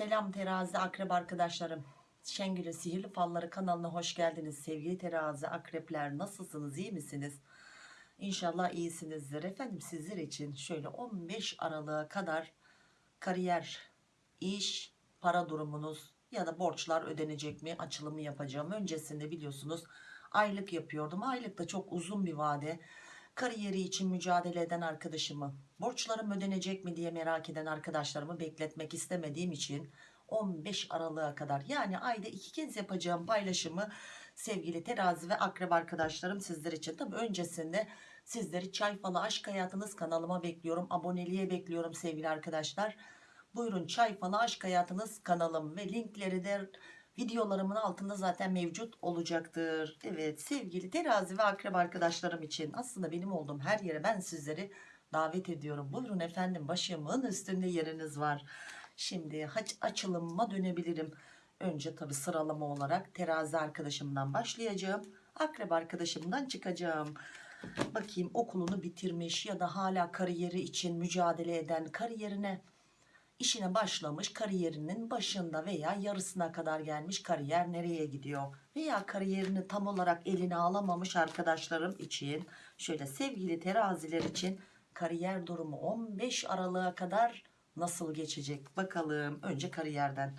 Selam terazi akrep arkadaşlarım. Şengül'ün Sihirli Falları kanalına hoş geldiniz. Sevgili terazi akrepler nasılsınız iyi misiniz? İnşallah iyisinizdir. Efendim sizler için şöyle 15 Aralık'a kadar kariyer, iş, para durumunuz ya da borçlar ödenecek mi açılımı yapacağım. Öncesinde biliyorsunuz aylık yapıyordum. Aylık da çok uzun bir vade. Kariyeri için mücadele eden arkadaşımı, borçlarım ödenecek mi diye merak eden arkadaşlarımı bekletmek istemediğim için 15 Aralık'a kadar yani ayda iki kez yapacağım paylaşımı sevgili terazi ve akrep arkadaşlarım sizler için. Tabi öncesinde sizleri çay falı aşk hayatınız kanalıma bekliyorum. Aboneliğe bekliyorum sevgili arkadaşlar. Buyurun çay falı aşk hayatınız kanalım ve linkleri de videolarımın altında zaten mevcut olacaktır. Evet sevgili terazi ve akrep arkadaşlarım için aslında benim olduğum her yere ben sizleri davet ediyorum. Buyurun efendim başımın üstünde yeriniz var. Şimdi haç dönebilirim. Önce tabi sıralama olarak terazi arkadaşımdan başlayacağım. Akrep arkadaşımdan çıkacağım. Bakayım okulunu bitirmiş ya da hala kariyeri için mücadele eden kariyerine işine başlamış kariyerinin başında veya yarısına kadar gelmiş kariyer nereye gidiyor? Veya kariyerini tam olarak eline alamamış arkadaşlarım için şöyle sevgili teraziler için kariyer durumu 15 Aralık'a kadar nasıl geçecek? Bakalım önce kariyerden.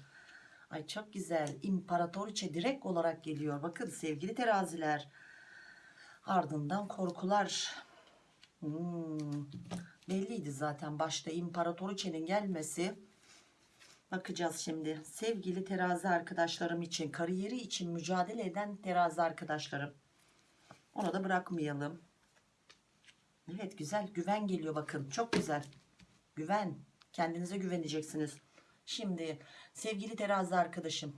Ay çok güzel. İmparatoriçe direkt olarak geliyor. Bakın sevgili teraziler. Ardından korkular. Hmm, belliydi zaten başta imparatoriçenin gelmesi. Bakacağız şimdi. Sevgili terazi arkadaşlarım için, kariyeri için mücadele eden terazi arkadaşlarım. Onu da bırakmayalım. Evet güzel güven geliyor bakın. Çok güzel. Güven. Kendinize güveneceksiniz. Şimdi sevgili terazi arkadaşım.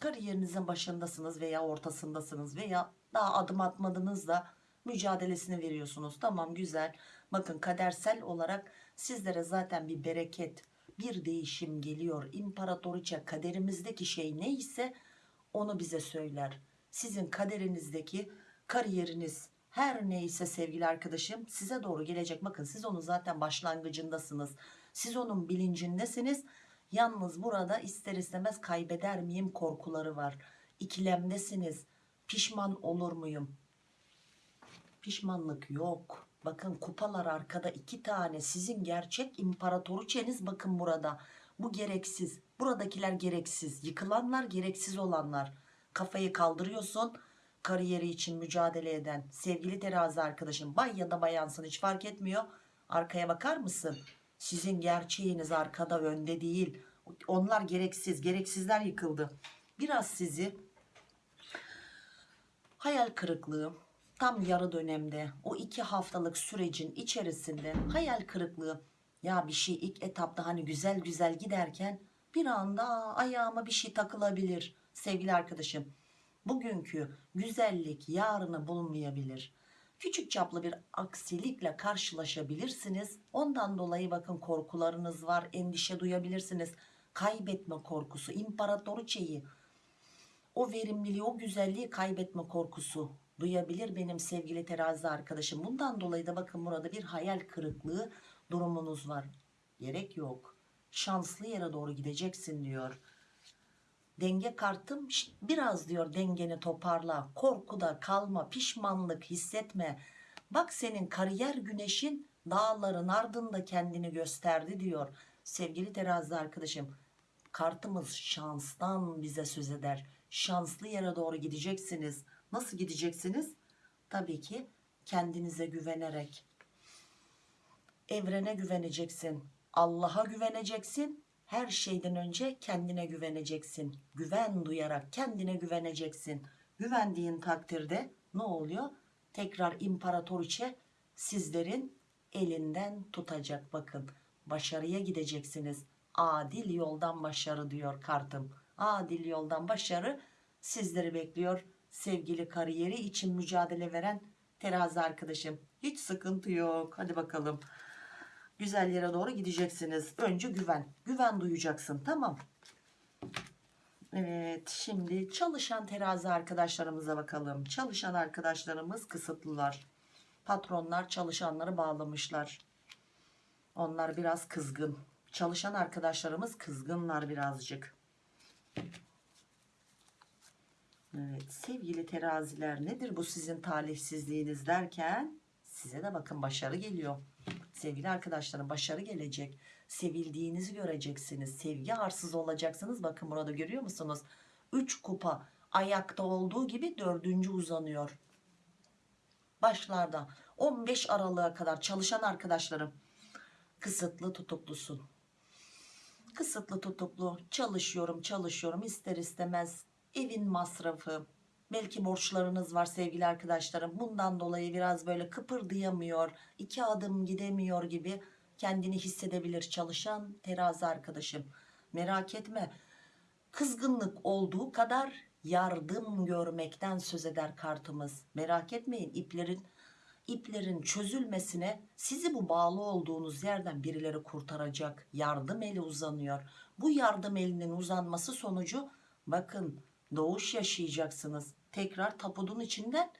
Kariyerinizin başındasınız veya ortasındasınız veya daha adım atmadınız da mücadelesini veriyorsunuz. Tamam güzel. Bakın kadersel olarak sizlere zaten bir bereket, bir değişim geliyor. İmparatoriçe kaderimizdeki şey neyse onu bize söyler. Sizin kaderinizdeki kariyeriniz her neyse sevgili arkadaşım size doğru gelecek. Bakın siz onun zaten başlangıcındasınız. Siz onun bilincindesiniz. Yalnız burada ister istemez kaybeder miyim korkuları var. İkilemdesiniz. Pişman olur muyum? Pişmanlık yok. Bakın kupalar arkada iki tane. Sizin gerçek imparatoriçeniz bakın burada. Bu gereksiz. Buradakiler gereksiz. Yıkılanlar gereksiz olanlar. Kafayı kaldırıyorsun. Kariyeri için mücadele eden sevgili terazi arkadaşım bay ya da bayansın hiç fark etmiyor. Arkaya bakar mısın? Sizin gerçeğiniz arkada önde değil. Onlar gereksiz. Gereksizler yıkıldı. Biraz sizi hayal kırıklığı, tam yarı dönemde o iki haftalık sürecin içerisinde hayal kırıklığı ya bir şey ilk etapta hani güzel güzel giderken bir anda ayağıma bir şey takılabilir sevgili arkadaşım. Bugünkü güzellik yarını bulmayabilir küçük çaplı bir aksilikle karşılaşabilirsiniz. Ondan dolayı bakın korkularınız var endişe duyabilirsiniz. Kaybetme korkusu imparatoriçeyi o verimliliği o güzelliği kaybetme korkusu duyabilir benim sevgili terazi arkadaşım. Bundan dolayı da bakın burada bir hayal kırıklığı durumunuz var. Gerek yok. Şanslı yere doğru gideceksin diyor. Denge kartım "Şşt, biraz diyor dengeni toparla. Korkuda kalma, pişmanlık hissetme. Bak senin kariyer güneşin dağların ardında kendini gösterdi diyor. Sevgili terazi arkadaşım kartımız şanstan bize söz eder. Şanslı yere doğru gideceksiniz. Nasıl gideceksiniz? Tabii ki kendinize güvenerek. Evrene güveneceksin. Allah'a güveneceksin. Her şeyden önce kendine güveneceksin. Güven duyarak kendine güveneceksin. Güvendiğin takdirde ne oluyor? Tekrar imparatoriçe sizlerin elinden tutacak bakın. Başarıya gideceksiniz. Adil yoldan başarı diyor kartım. Adil yoldan başarı sizleri bekliyor sevgili kariyeri için mücadele veren terazi arkadaşım. Hiç sıkıntı yok. Hadi bakalım. Güzel yere doğru gideceksiniz. Önce güven. Güven duyacaksın. Tamam. Evet. Şimdi çalışan terazi arkadaşlarımıza bakalım. Çalışan arkadaşlarımız kısıtlılar. Patronlar çalışanları bağlamışlar. Onlar biraz kızgın. Çalışan arkadaşlarımız kızgınlar birazcık. Evet sevgili teraziler nedir bu sizin talihsizliğiniz derken size de bakın başarı geliyor. Sevgili arkadaşlarım başarı gelecek. Sevildiğinizi göreceksiniz. Sevgi arsız olacaksınız. Bakın burada görüyor musunuz? 3 kupa ayakta olduğu gibi dördüncü uzanıyor. Başlarda 15 Aralık'a kadar çalışan arkadaşlarım kısıtlı tutuklusun. Kısıtlı tutuklu çalışıyorum çalışıyorum ister istemez evin masrafı. Belki borçlarınız var sevgili arkadaşlarım. Bundan dolayı biraz böyle kıpırdayamıyor iki adım gidemiyor gibi kendini hissedebilir çalışan terazi arkadaşım. Merak etme kızgınlık olduğu kadar yardım görmekten söz eder kartımız. Merak etmeyin iplerin iplerin çözülmesine sizi bu bağlı olduğunuz yerden birileri kurtaracak yardım eli uzanıyor. Bu yardım elinin uzanması sonucu bakın doğuş yaşayacaksınız. Tekrar tapudun içinden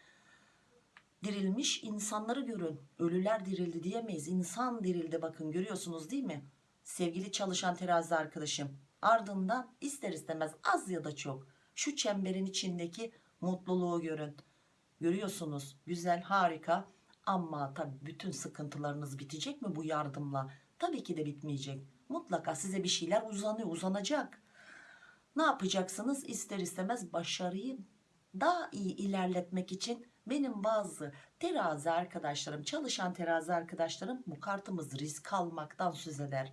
dirilmiş insanları görün. Ölüler dirildi diyemeyiz. İnsan dirildi bakın görüyorsunuz değil mi? Sevgili çalışan terazi arkadaşım ardından ister istemez az ya da çok şu çemberin içindeki mutluluğu görün. Görüyorsunuz güzel harika. Ama tabii bütün sıkıntılarınız bitecek mi bu yardımla? Tabii ki de bitmeyecek. Mutlaka size bir şeyler uzanıyor uzanacak ne yapacaksınız? İster istemez başarıyı daha iyi ilerletmek için benim bazı terazi arkadaşlarım çalışan terazi arkadaşlarım bu kartımız risk almaktan söz eder.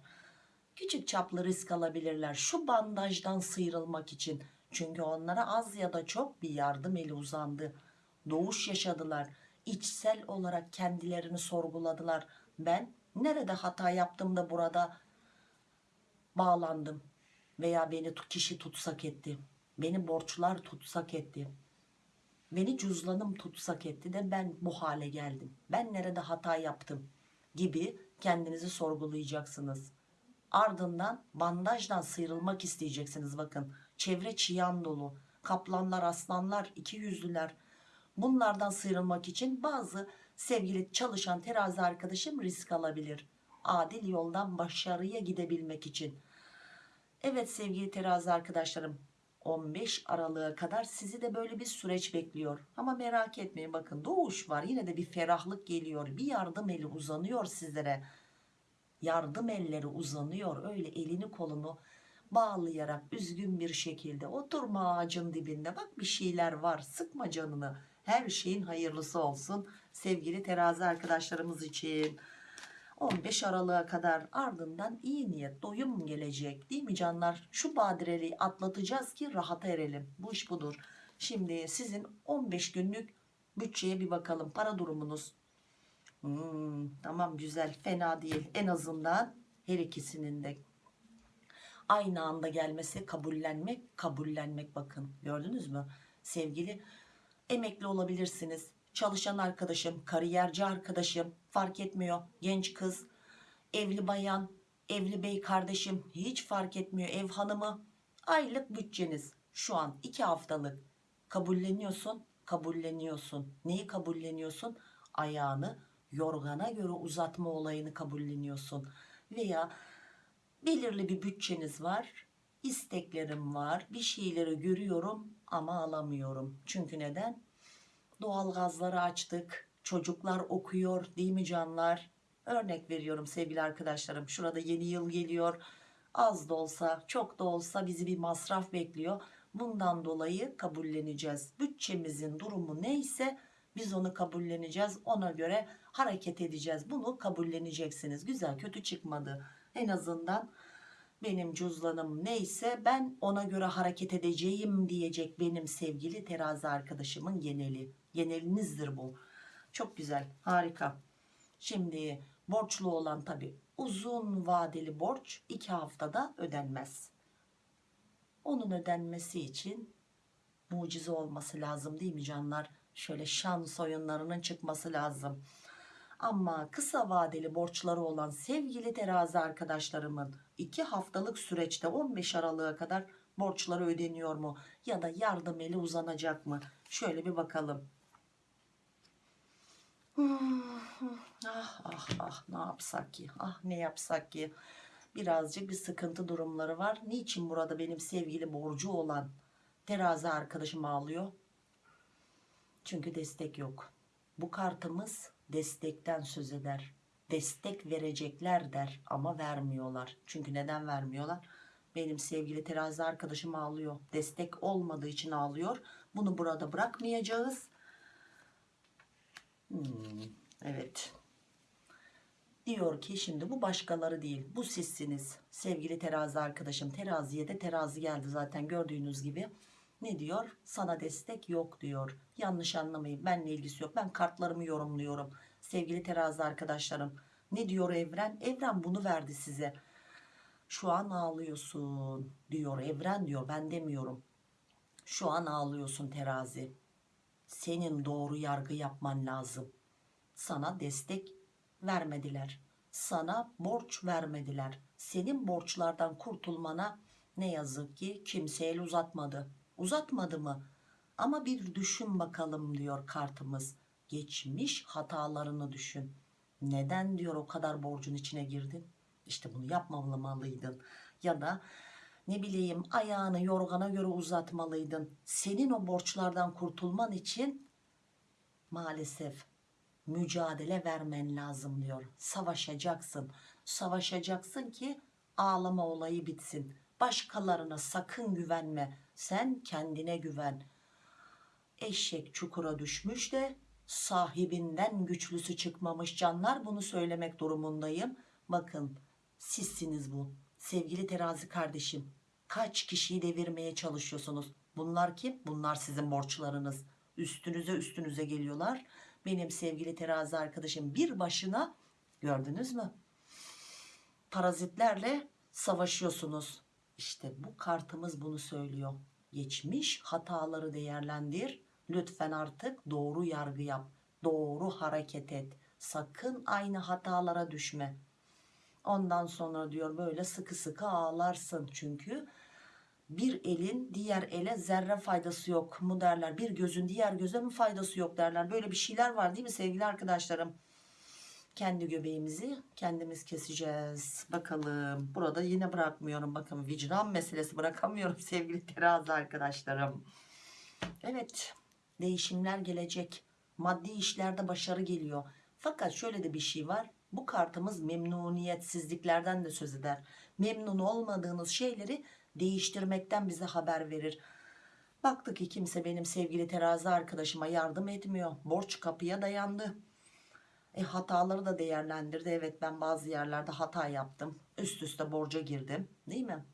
Küçük çaplı risk alabilirler şu bandajdan sıyrılmak için. Çünkü onlara az ya da çok bir yardım eli uzandı. Doğuş yaşadılar. İçsel olarak kendilerini sorguladılar. Ben nerede hata yaptım da burada bağlandım veya beni kişi tutsak etti. Beni borçlar tutsak etti. Beni cüzdanım tutsak etti de ben bu hale geldim. Ben nerede hata yaptım gibi kendinizi sorgulayacaksınız. Ardından bandajdan sıyrılmak isteyeceksiniz bakın. Çevre çiyan dolu. Kaplanlar aslanlar iki yüzlüler. Bunlardan sıyrılmak için bazı sevgili çalışan terazi arkadaşım risk alabilir. Adil yoldan başarıya gidebilmek için evet sevgili terazi arkadaşlarım 15 Aralık'a kadar sizi de böyle bir süreç bekliyor. Ama merak etmeyin bakın doğuş var yine de bir ferahlık geliyor bir yardım eli uzanıyor sizlere. Yardım elleri uzanıyor öyle elini kolunu bağlayarak üzgün bir şekilde oturma ağacın dibinde. Bak bir şeyler var sıkma canını. Her şeyin hayırlısı olsun sevgili terazi arkadaşlarımız için 15 Aralık'a kadar ardından iyi niyet doyum gelecek değil mi canlar? Şu badireliği atlatacağız ki rahata erelim. Bu iş budur. Şimdi sizin 15 günlük bütçeye bir bakalım. Para durumunuz? Hmm, tamam güzel. Fena değil. En azından her ikisinin de aynı anda gelmesi kabullenmek kabullenmek bakın. Gördünüz mü? Sevgili emekli olabilirsiniz çalışan arkadaşım kariyerci arkadaşım fark etmiyor. Genç kız evli bayan evli bey kardeşim hiç fark etmiyor. Ev hanımı aylık bütçeniz. Şu an iki haftalık. Kabulleniyorsun kabulleniyorsun. Neyi kabulleniyorsun? Ayağını yorgana göre uzatma olayını kabulleniyorsun. Veya belirli bir bütçeniz var isteklerim var bir şeyleri görüyorum ama alamıyorum. Çünkü neden doğal gazları açtık. Çocuklar okuyor değil mi canlar? Örnek veriyorum sevgili arkadaşlarım. Şurada yeni yıl geliyor. Az da olsa çok da olsa bizi bir masraf bekliyor. Bundan dolayı kabulleneceğiz. Bütçemizin durumu neyse biz onu kabulleneceğiz. Ona göre hareket edeceğiz. Bunu kabulleneceksiniz. Güzel kötü çıkmadı. En azından benim cüzdanım neyse ben ona göre hareket edeceğim diyecek benim sevgili terazi arkadaşımın geneli genelinizdir bu çok güzel harika şimdi borçlu olan tabi uzun vadeli borç iki haftada ödenmez onun ödenmesi için mucize olması lazım değil mi canlar şöyle şans oyunlarının çıkması lazım ama kısa vadeli borçları olan sevgili terazi arkadaşlarımın 2 haftalık süreçte 15 Aralık'a kadar borçları ödeniyor mu? Ya da yardım eli uzanacak mı? Şöyle bir bakalım. Ah ah ah ne yapsak ki? Ah ne yapsak ki? birazcık bir sıkıntı durumları var. Niçin burada benim sevgili borcu olan terazi arkadaşım ağlıyor? Çünkü destek yok. Bu kartımız destekten söz eder. Destek verecekler der ama vermiyorlar. Çünkü neden vermiyorlar? Benim sevgili terazi arkadaşım ağlıyor. Destek olmadığı için ağlıyor. Bunu burada bırakmayacağız. Hmm, evet. Diyor ki şimdi bu başkaları değil. Bu sizsiniz. Sevgili terazi arkadaşım. Teraziye de terazi geldi zaten gördüğünüz gibi. Ne diyor? Sana destek yok diyor. Yanlış anlamayın. Benle ilgisi yok. Ben kartlarımı yorumluyorum. Sevgili terazi arkadaşlarım. Ne diyor evren? Evren bunu verdi size. Şu an ağlıyorsun diyor. Evren diyor. Ben demiyorum. Şu an ağlıyorsun terazi. Senin doğru yargı yapman lazım. Sana destek vermediler. Sana borç vermediler. Senin borçlardan kurtulmana ne yazık ki kimse el uzatmadı. Uzatmadı mı? Ama bir düşün bakalım diyor kartımız. Geçmiş hatalarını düşün. Neden diyor o kadar borcun içine girdin? İşte bunu yapmamalıydın. Ya da ne bileyim ayağını yorgana göre uzatmalıydın. Senin o borçlardan kurtulman için maalesef mücadele vermen lazım diyor. Savaşacaksın. Savaşacaksın ki ağlama olayı bitsin. Başkalarına sakın güvenme. Sen kendine güven. Eşek çukura düşmüş de sahibinden güçlüsü çıkmamış canlar bunu söylemek durumundayım. Bakın sizsiniz bu. Sevgili terazi kardeşim kaç kişiyi devirmeye çalışıyorsunuz? Bunlar kim? Bunlar sizin borçlarınız. Üstünüze üstünüze geliyorlar. Benim sevgili terazi arkadaşım bir başına gördünüz mü? Parazitlerle savaşıyorsunuz. İşte bu kartımız bunu söylüyor. Geçmiş hataları değerlendir. Lütfen artık doğru yargı yap. Doğru hareket et. Sakın aynı hatalara düşme. Ondan sonra diyor böyle sıkı sıkı ağlarsın. Çünkü bir elin diğer ele zerre faydası yok mu derler. Bir gözün diğer göze mi faydası yok derler. Böyle bir şeyler var değil mi sevgili arkadaşlarım? Kendi göbeğimizi kendimiz keseceğiz. Bakalım. Burada yine bırakmıyorum. Bakın vicdan meselesi bırakamıyorum sevgili terazi arkadaşlarım. Evet. Değişimler gelecek. Maddi işlerde başarı geliyor. Fakat şöyle de bir şey var. Bu kartımız memnuniyetsizliklerden de söz eder. Memnun olmadığınız şeyleri değiştirmekten bize haber verir. Baktık ki kimse benim sevgili terazi arkadaşıma yardım etmiyor. Borç kapıya dayandı. E hataları da değerlendirdi. Evet ben bazı yerlerde hata yaptım. Üst üste borca girdim. Değil mi?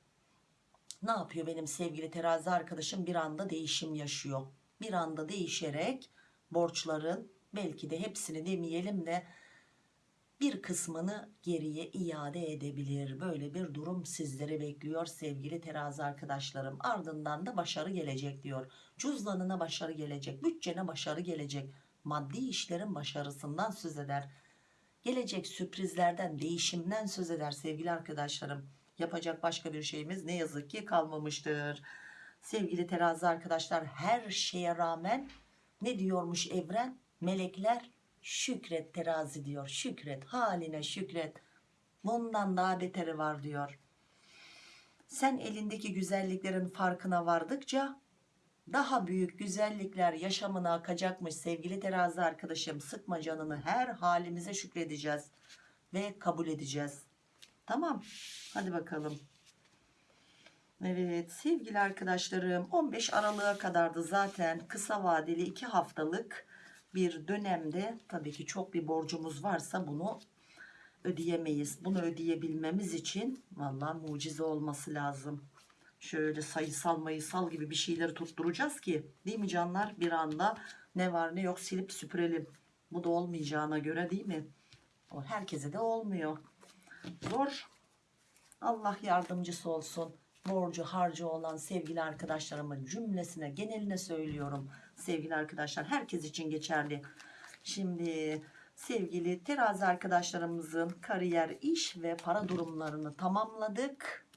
Ne yapıyor benim sevgili terazi arkadaşım? Bir anda değişim yaşıyor. Bir anda değişerek borçların belki de hepsini demeyelim de bir kısmını geriye iade edebilir. Böyle bir durum sizleri bekliyor sevgili terazi arkadaşlarım. Ardından da başarı gelecek diyor. Cüzdanına başarı gelecek, bütçene başarı gelecek. Maddi işlerin başarısından söz eder. Gelecek sürprizlerden, değişimden söz eder sevgili arkadaşlarım. Yapacak başka bir şeyimiz ne yazık ki kalmamıştır. Sevgili terazi arkadaşlar her şeye rağmen ne diyormuş evren? Melekler şükret terazi diyor. Şükret haline şükret. Bundan daha beteri var diyor. Sen elindeki güzelliklerin farkına vardıkça daha büyük güzellikler yaşamına akacakmış sevgili terazi arkadaşım. Sıkma canını her halimize şükredeceğiz ve kabul edeceğiz. Tamam hadi bakalım. Evet sevgili arkadaşlarım 15 Aralık'a kadardı zaten kısa vadeli 2 haftalık bir dönemde tabii ki çok bir borcumuz varsa bunu ödeyemeyiz. Bunu ödeyebilmemiz için valla mucize olması lazım. Şöyle sayısal mayısal gibi bir şeyleri tutturacağız ki değil mi canlar bir anda ne var ne yok silip süpürelim. Bu da olmayacağına göre değil mi? O herkese de olmuyor. Zor. Allah yardımcısı olsun. Borcu harcı olan sevgili arkadaşlarımın cümlesine geneline söylüyorum. Sevgili arkadaşlar herkes için geçerli. Şimdi sevgili terazi arkadaşlarımızın kariyer, iş ve para durumlarını tamamladık.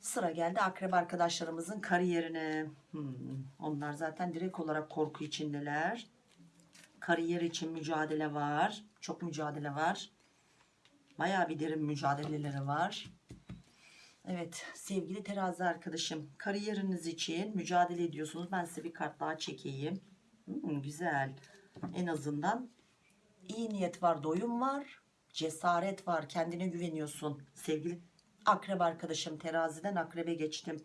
Sıra geldi akrep arkadaşlarımızın kariyerine. Hmm, onlar zaten direkt olarak korku içindeler. Kariyer için mücadele var. Çok mücadele var. Bayağı bir derin mücadeleleri var. Evet sevgili terazi arkadaşım kariyeriniz için mücadele ediyorsunuz. Ben size bir kart daha çekeyim. Hmm, güzel. En azından iyi niyet var, doyum var, cesaret var, kendine güveniyorsun. Sevgili akrep arkadaşım teraziden akrebe geçtim.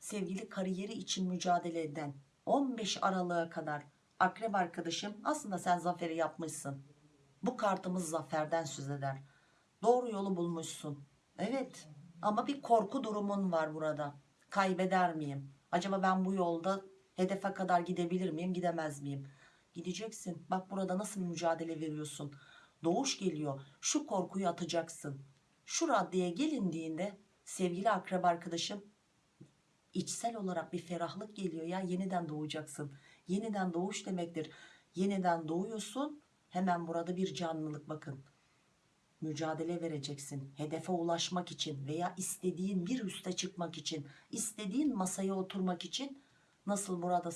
Sevgili kariyeri için mücadele eden 15 Aralık'a kadar akrep arkadaşım aslında sen zaferi yapmışsın. Bu kartımız zaferden söz eder. Doğru yolu bulmuşsun. Evet ama bir korku durumun var burada. Kaybeder miyim? Acaba ben bu yolda hedefe kadar gidebilir miyim, gidemez miyim? Gideceksin. Bak burada nasıl mücadele veriyorsun. Doğuş geliyor. Şu korkuyu atacaksın. Şu raddeye gelindiğinde sevgili akrep arkadaşım içsel olarak bir ferahlık geliyor ya yeniden doğacaksın. Yeniden doğuş demektir. Yeniden doğuyorsun. Hemen burada bir canlılık bakın mücadele vereceksin. Hedefe ulaşmak için veya istediğin bir üste çıkmak için, istediğin masaya oturmak için nasıl burada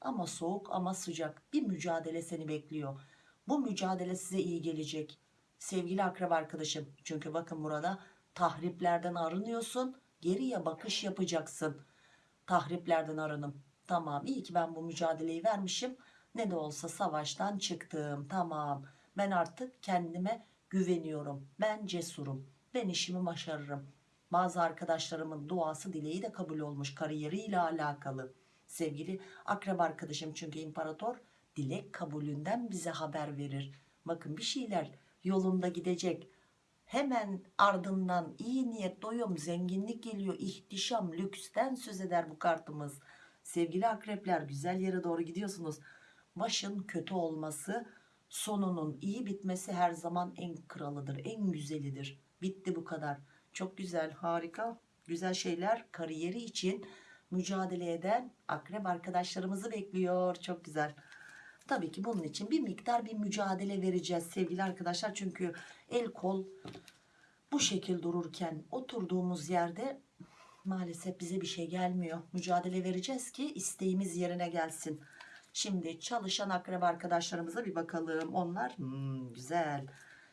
ama soğuk ama sıcak bir mücadele seni bekliyor. Bu mücadele size iyi gelecek. Sevgili akrep arkadaşım. Çünkü bakın burada tahriplerden arınıyorsun. Geriye bakış yapacaksın. Tahriplerden arınım. Tamam iyi ki ben bu mücadeleyi vermişim. Ne de olsa savaştan çıktım. Tamam ben artık kendime güveniyorum. Ben cesurum. Ben işimi başarırım. Bazı arkadaşlarımın duası dileği de kabul olmuş kariyeriyle alakalı. Sevgili akrep arkadaşım çünkü imparator dilek kabulünden bize haber verir. Bakın bir şeyler yolunda gidecek. Hemen ardından iyi niyet, doyum, zenginlik geliyor. ihtişam, lüksten söz eder bu kartımız. Sevgili akrepler güzel yere doğru gidiyorsunuz. Başın kötü olması sonunun iyi bitmesi her zaman en kralıdır, en güzelidir. Bitti bu kadar. Çok güzel, harika, güzel şeyler kariyeri için mücadele eden akrep arkadaşlarımızı bekliyor. Çok güzel. Tabii ki bunun için bir miktar bir mücadele vereceğiz sevgili arkadaşlar. Çünkü el kol bu şekil dururken oturduğumuz yerde maalesef bize bir şey gelmiyor. Mücadele vereceğiz ki isteğimiz yerine gelsin. Şimdi çalışan akrep arkadaşlarımıza bir bakalım. Onlar hmm, güzel.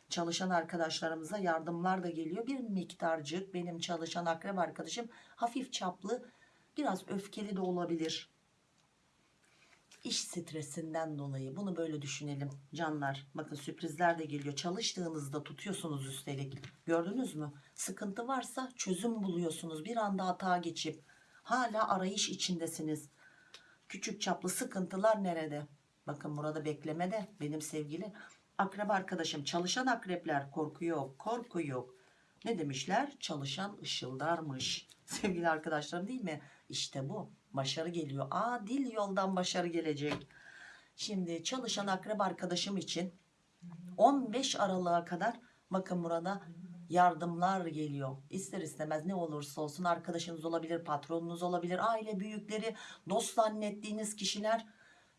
Çalışan arkadaşlarımıza yardımlar da geliyor. Bir miktarcık benim çalışan akrep arkadaşım hafif çaplı biraz öfkeli de olabilir. İş stresinden dolayı bunu böyle düşünelim canlar. Bakın sürprizler de geliyor. Çalıştığınızda tutuyorsunuz üstelik. Gördünüz mü? Sıkıntı varsa çözüm buluyorsunuz. Bir anda hata geçip hala arayış içindesiniz. Küçük çaplı sıkıntılar nerede? Bakın burada beklemede benim sevgili akrep arkadaşım çalışan akrepler korku yok korku yok. Ne demişler? Çalışan ışıldarmış. Sevgili arkadaşlarım değil mi? İşte bu. Başarı geliyor. Adil yoldan başarı gelecek. Şimdi çalışan akrep arkadaşım için 15 Aralık'a kadar bakın burada yardımlar geliyor. İster istemez ne olursa olsun arkadaşınız olabilir, patronunuz olabilir, aile büyükleri, dost zannettiğiniz kişiler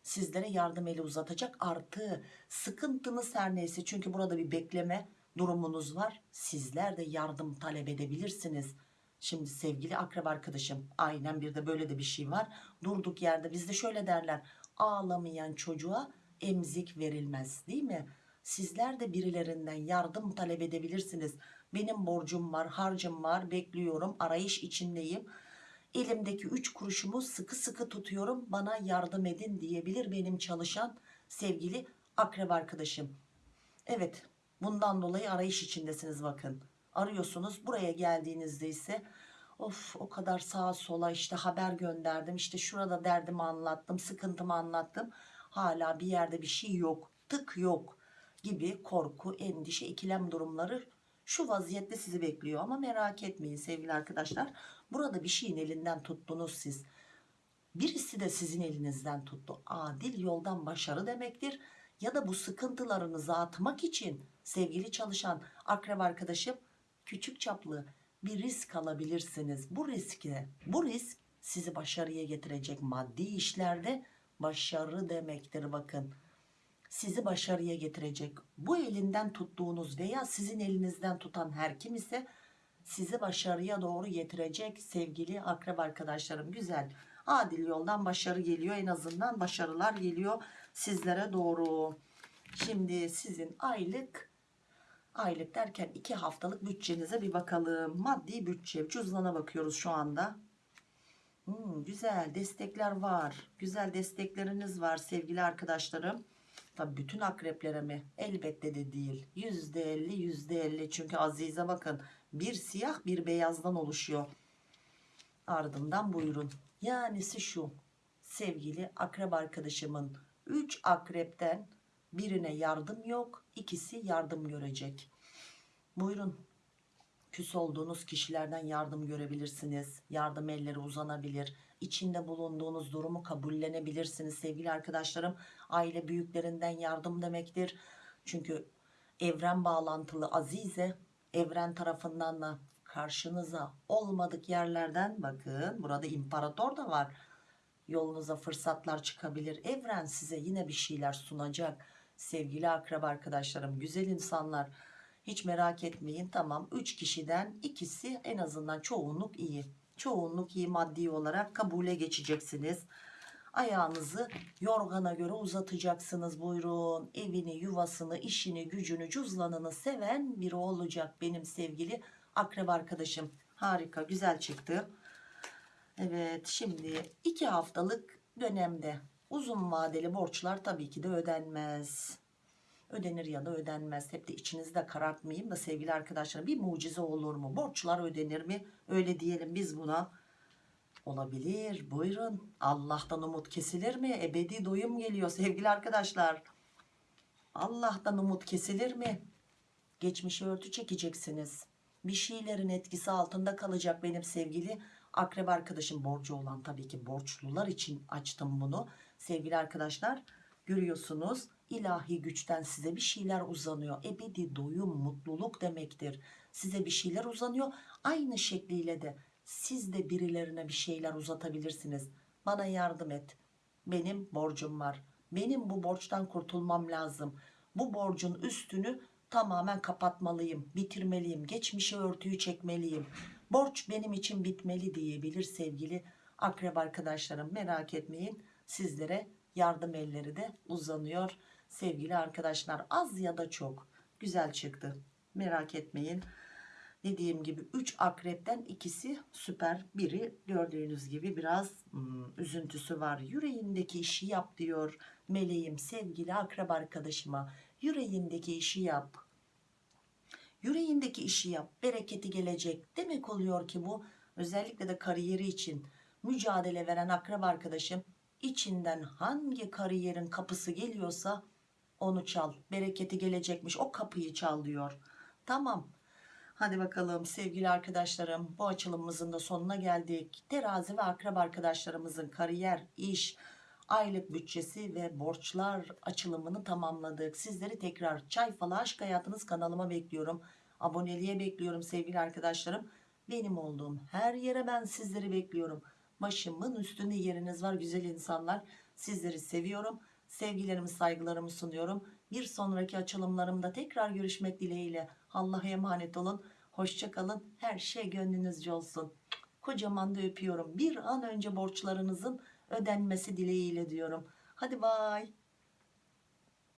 sizlere yardım eli uzatacak. Artı sıkıntınız her neyse çünkü burada bir bekleme durumunuz var. Sizler de yardım talep edebilirsiniz. Şimdi sevgili akrep arkadaşım aynen bir de böyle de bir şey var. Durduk yerde bizde şöyle derler ağlamayan çocuğa emzik verilmez değil mi? Sizler de birilerinden yardım talep edebilirsiniz. Benim borcum var, harcım var, bekliyorum, arayış içindeyim. Elimdeki üç kuruşumu sıkı sıkı tutuyorum, bana yardım edin diyebilir benim çalışan sevgili akrep arkadaşım. Evet, bundan dolayı arayış içindesiniz bakın. Arıyorsunuz, buraya geldiğinizde ise of o kadar sağa sola işte haber gönderdim, işte şurada derdimi anlattım, sıkıntımı anlattım. Hala bir yerde bir şey yok, tık yok gibi korku, endişe, ikilem durumları şu vaziyette sizi bekliyor ama merak etmeyin sevgili arkadaşlar. Burada bir şeyin elinden tuttunuz siz. Birisi de sizin elinizden tuttu. Adil yoldan başarı demektir. Ya da bu sıkıntılarınızı atmak için sevgili çalışan akrep arkadaşım küçük çaplı bir risk alabilirsiniz. Bu riski bu risk sizi başarıya getirecek maddi işlerde başarı demektir bakın sizi başarıya getirecek. Bu elinden tuttuğunuz veya sizin elinizden tutan her kim ise sizi başarıya doğru getirecek sevgili akrep arkadaşlarım. Güzel. Adil yoldan başarı geliyor. En azından başarılar geliyor sizlere doğru. Şimdi sizin aylık aylık derken 2 haftalık bütçenize bir bakalım. Maddi bütçe cüzdana bakıyoruz şu anda. Hmm, güzel destekler var. Güzel destekleriniz var sevgili arkadaşlarım. Tabii bütün akreplere mi? Elbette de değil. %50 %50 çünkü Azize bakın bir siyah bir beyazdan oluşuyor. Ardından buyurun. Yanisi şu sevgili akrep arkadaşımın 3 akrepten birine yardım yok ikisi yardım görecek. Buyurun küs olduğunuz kişilerden yardım görebilirsiniz. Yardım elleri uzanabilir. İçinde bulunduğunuz durumu kabullenebilirsiniz sevgili arkadaşlarım. Aile büyüklerinden yardım demektir. Çünkü evren bağlantılı Azize evren tarafından da karşınıza olmadık yerlerden bakın burada imparator da var. Yolunuza fırsatlar çıkabilir. Evren size yine bir şeyler sunacak. Sevgili akraba arkadaşlarım, güzel insanlar hiç merak etmeyin. Tamam 3 kişiden ikisi en azından çoğunluk iyi. Çoğunluk iyi maddi olarak kabule geçeceksiniz. Ayağınızı yorgana göre uzatacaksınız buyurun. Evini, yuvasını, işini, gücünü, cüzlanını seven biri olacak benim sevgili akrep arkadaşım. Harika, güzel çıktı. Evet, şimdi iki haftalık dönemde uzun vadeli borçlar tabii ki de ödenmez. Ödenir ya da ödenmez. Hep de içinizde karartmayayım da sevgili arkadaşlarım bir mucize olur mu? Borçlar ödenir mi? Öyle diyelim biz buna. Olabilir. Buyurun. Allah'tan umut kesilir mi? Ebedi doyum geliyor sevgili arkadaşlar. Allah'tan umut kesilir mi? Geçmişe örtü çekeceksiniz. Bir şeylerin etkisi altında kalacak benim sevgili akrep arkadaşım borcu olan tabii ki borçlular için açtım bunu. Sevgili arkadaşlar görüyorsunuz ilahi güçten size bir şeyler uzanıyor. Ebedi doyum mutluluk demektir. Size bir şeyler uzanıyor. Aynı şekliyle de siz de birilerine bir şeyler uzatabilirsiniz. Bana yardım et. Benim borcum var. Benim bu borçtan kurtulmam lazım. Bu borcun üstünü tamamen kapatmalıyım, bitirmeliyim, geçmişe örtüyü çekmeliyim. Borç benim için bitmeli diyebilir sevgili akrep arkadaşlarım. Merak etmeyin sizlere yardım elleri de uzanıyor sevgili arkadaşlar. Az ya da çok güzel çıktı. Merak etmeyin. Dediğim gibi 3 akrepten ikisi süper. Biri gördüğünüz gibi biraz hmm, üzüntüsü var. Yüreğindeki işi yap diyor meleğim sevgili akrep arkadaşıma. Yüreğindeki işi yap. Yüreğindeki işi yap. Bereketi gelecek. Demek oluyor ki bu özellikle de kariyeri için mücadele veren akrep arkadaşım içinden hangi kariyerin kapısı geliyorsa onu çal. Bereketi gelecekmiş. O kapıyı çal diyor. Tamam. Hadi bakalım sevgili arkadaşlarım bu açılımımızın da sonuna geldik. Terazi ve akrep arkadaşlarımızın kariyer, iş, aylık bütçesi ve borçlar açılımını tamamladık. Sizleri tekrar Çay Falı Aşk Hayatınız kanalıma bekliyorum. Aboneliğe bekliyorum sevgili arkadaşlarım. Benim olduğum her yere ben sizleri bekliyorum. Başımın üstünde yeriniz var güzel insanlar. Sizleri seviyorum. Sevgilerimi saygılarımı sunuyorum. Bir sonraki açılımlarımda tekrar görüşmek dileğiyle. Allah'a emanet olun. Hoşçakalın. Her şey gönlünüzce olsun. Kocaman da öpüyorum. Bir an önce borçlarınızın ödenmesi dileğiyle diyorum. Hadi bay.